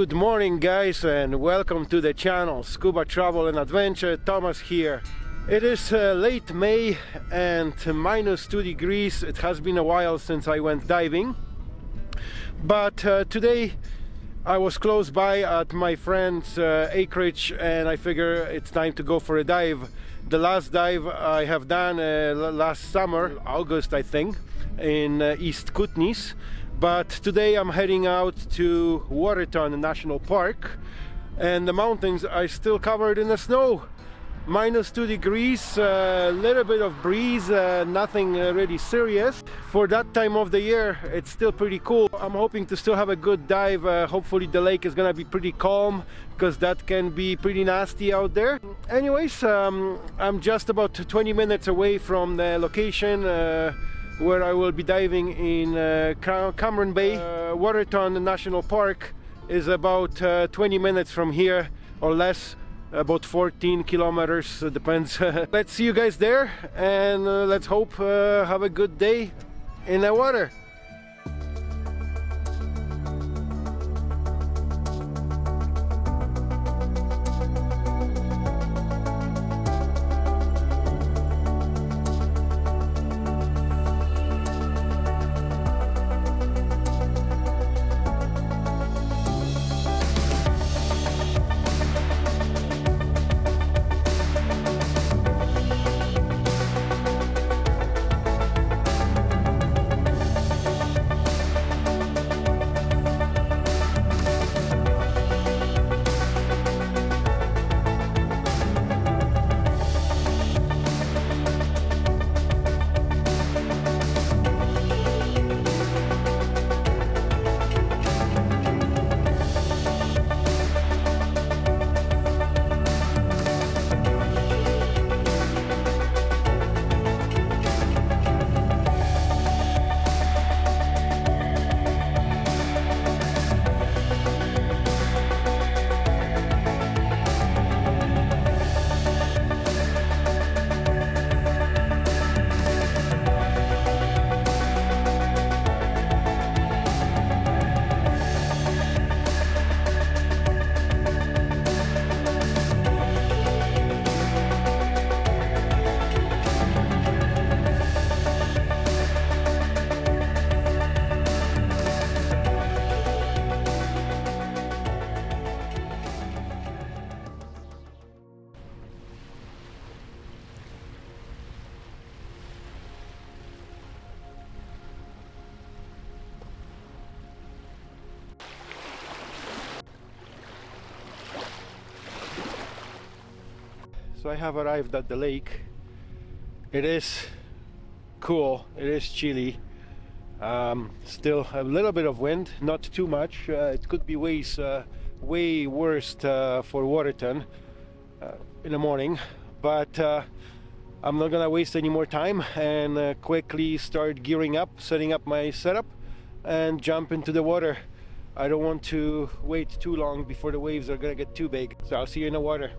Good morning guys and welcome to the channel Scuba Travel and Adventure, Thomas here. It is uh, late May and minus 2 degrees. It has been a while since I went diving. But uh, today I was close by at my friend's uh, acreage and I figure it's time to go for a dive. The last dive I have done uh, last summer, August I think, in uh, East Kootenays but today I'm heading out to Waterton National Park and the mountains are still covered in the snow. Minus two degrees a uh, little bit of breeze uh, nothing uh, really serious. For that time of the year it's still pretty cool. I'm hoping to still have a good dive uh, hopefully the lake is gonna be pretty calm because that can be pretty nasty out there. Anyways um, i'm just about 20 minutes away from the location uh, where I will be diving in uh, Cameron Bay. Uh, Waterton National Park is about uh, 20 minutes from here or less about 14 kilometers depends. Let's see you guys there and uh, let's hope uh, have a good day in the water so I have arrived at the lake. It is cool. It is chilly. Um, still a little bit of wind not too much. Uh, it could be ways uh, way worse uh, for Waterton uh, in the morning but uh, I'm not gonna waste any more time and uh, quickly start gearing up setting up my setup and jump into the water. I don't want to wait too long before the waves are gonna get too big. So I'll see you in the water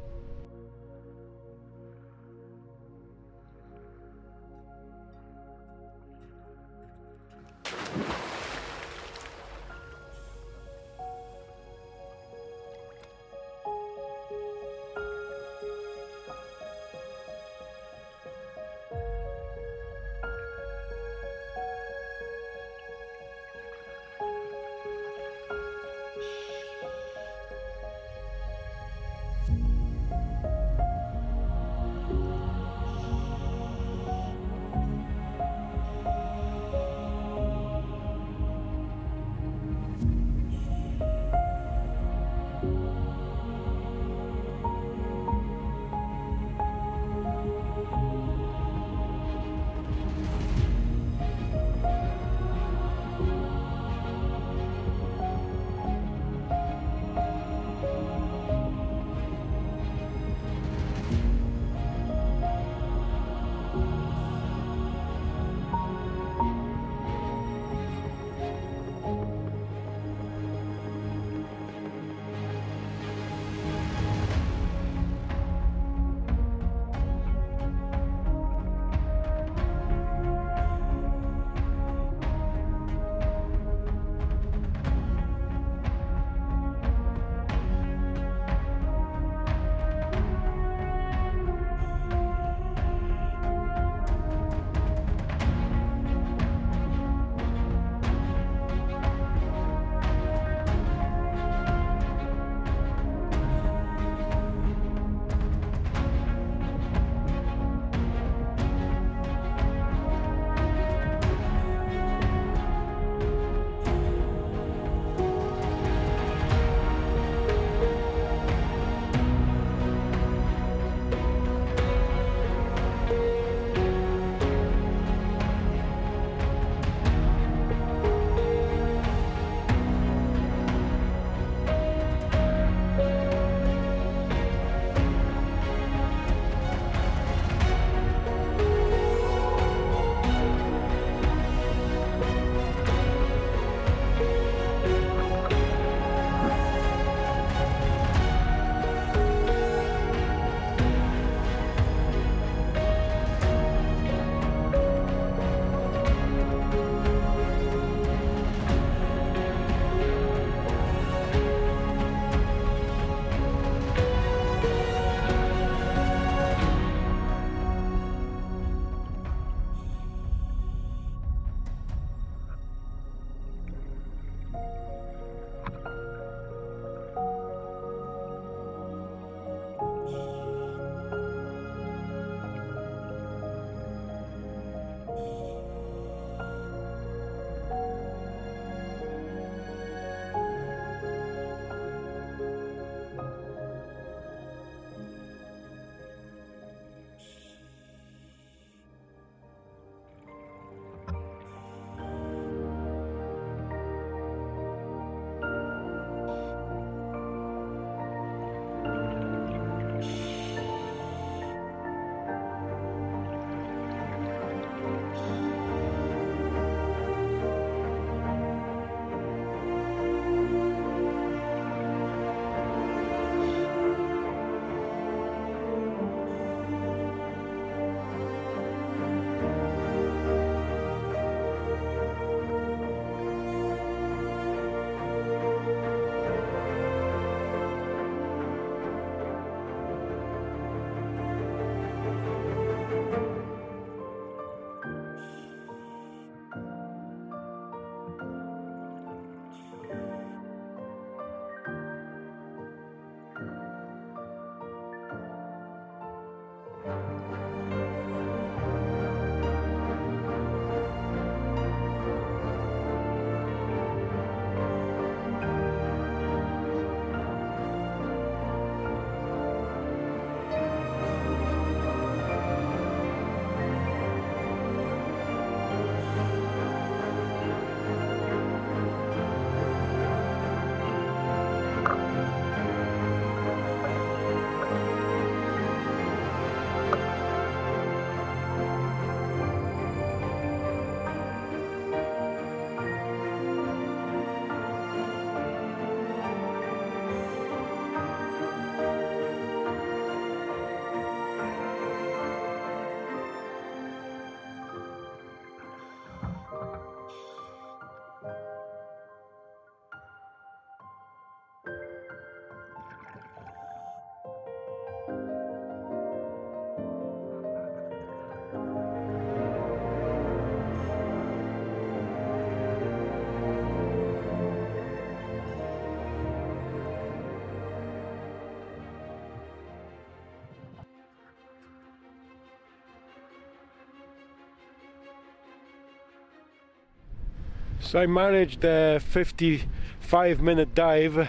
So I managed a 55 minute dive.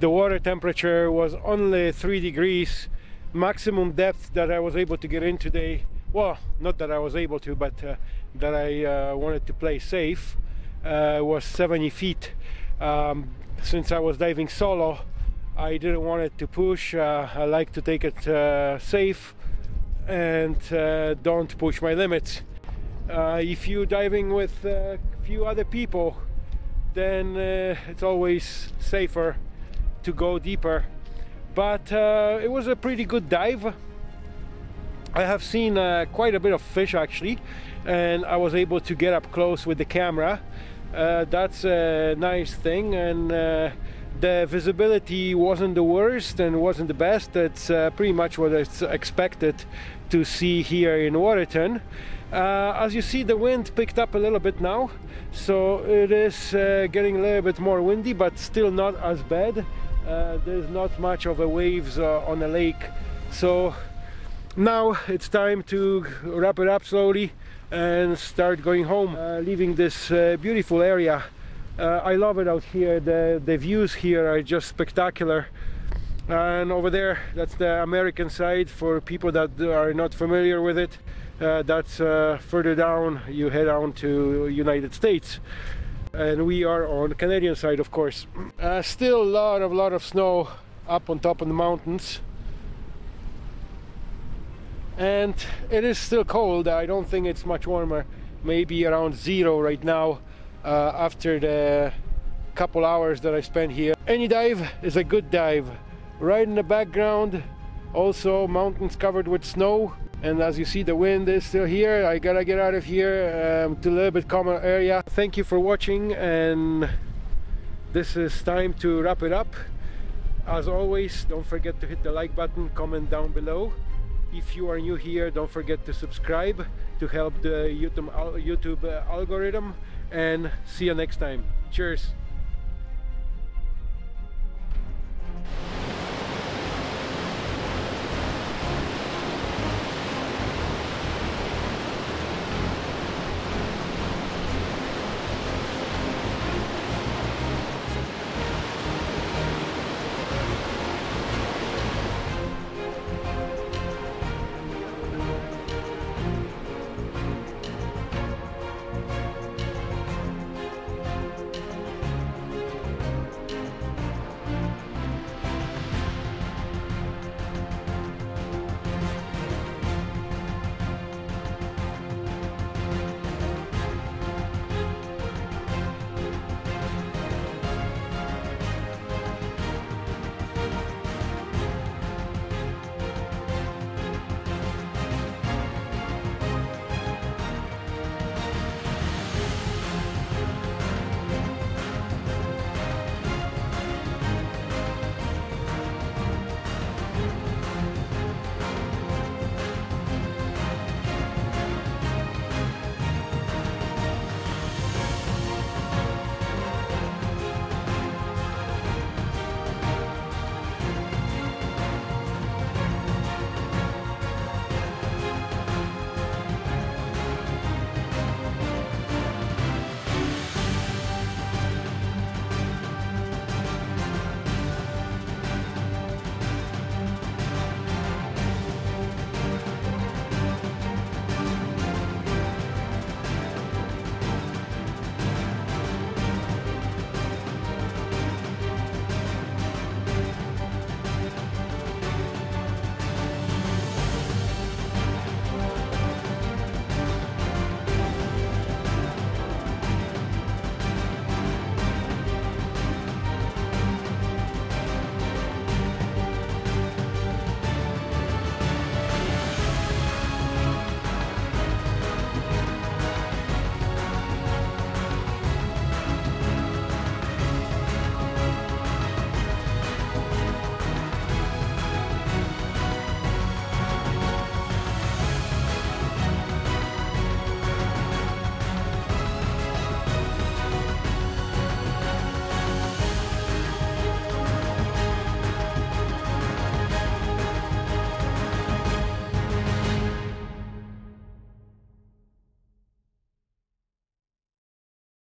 The water temperature was only 3 degrees. Maximum depth that I was able to get in today, well, not that I was able to, but uh, that I uh, wanted to play safe, uh, was 70 feet. Um, since I was diving solo, I didn't want it to push. Uh, I like to take it uh, safe and uh, don't push my limits. Uh, if you're diving with a few other people, then uh, it's always safer to go deeper. But uh, it was a pretty good dive. I have seen quite a bit of fish actually, and I was able to get up close with the camera. that's a nice thing and the visibility wasn't the worst and wasn't the best. That's uh, pretty much what it's expected to see here in Waterton. Uh, as you see the wind picked up a little bit now so it is uh, getting a little bit more windy but still not as bad uh, there's not much of a waves uh, on the lake so now it's time to wrap it up slowly and start going home uh, leaving this beautiful area I love it out here. The the views here are just spectacular. And over there that's the American side for people that are not familiar with it. Uh, that's uh, further down you head on to United States. And we are on Canadian side of course. Uh, still a lot of lot of snow up on top of the mountains. And it is still cold. I don't think it's much warmer. Maybe around zero right now. uh, Uh, after the couple hours that I spent here. Any dive is a good dive. Right in the background also mountains covered with snow. And as you see the wind is still here. I gotta get out of here um, to a little bit calmer area. Thank you for watching and this is time to wrap it up. As always don't forget to hit the like button comment down below. If you are new here don't forget to subscribe to help the YouTube, uh, YouTube uh, algorithm and see you next time. Cheers